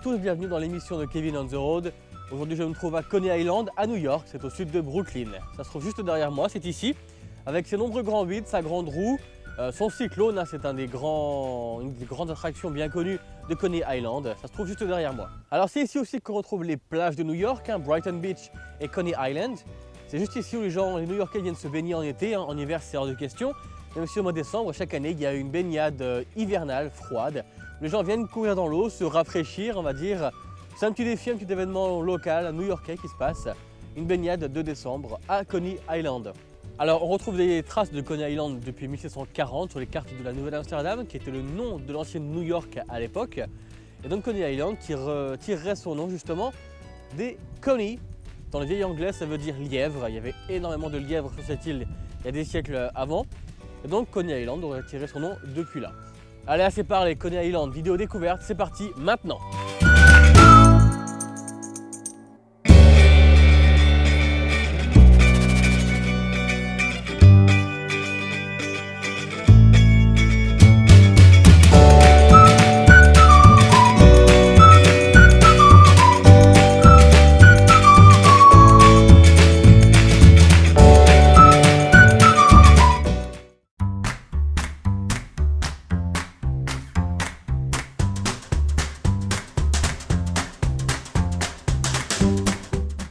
tous, bienvenue dans l'émission de Kevin on the Road. Aujourd'hui je me trouve à Coney Island, à New York, c'est au sud de Brooklyn. Ça se trouve juste derrière moi, c'est ici, avec ses nombreux grands vides, sa grande roue, euh, son cyclone, hein, c'est des grands, une des grandes attractions bien connues de Coney Island. Ça se trouve juste derrière moi. Alors c'est ici aussi qu'on retrouve les plages de New York, hein, Brighton Beach et Coney Island. C'est juste ici où les gens, les New-Yorkais viennent se baigner en été, hein. en hiver c'est hors de question. Même si au mois de décembre, chaque année, il y a une baignade euh, hivernale, froide. Les gens viennent courir dans l'eau, se rafraîchir, on va dire. C'est un petit défi, un petit événement local, new-yorkais qui se passe. Une baignade de décembre à Coney Island. Alors on retrouve des traces de Coney Island depuis 1740 sur les cartes de la Nouvelle-Amsterdam, qui était le nom de l'ancienne New York à l'époque. Et donc Coney Island tirerait son nom justement des Coney. Dans le vieil anglais, ça veut dire lièvre. Il y avait énormément de lièvres sur cette île il y a des siècles avant. Et donc Coney Island aurait tiré son nom depuis là. Allez, assez parlé, Coney Island, vidéo découverte, c'est parti maintenant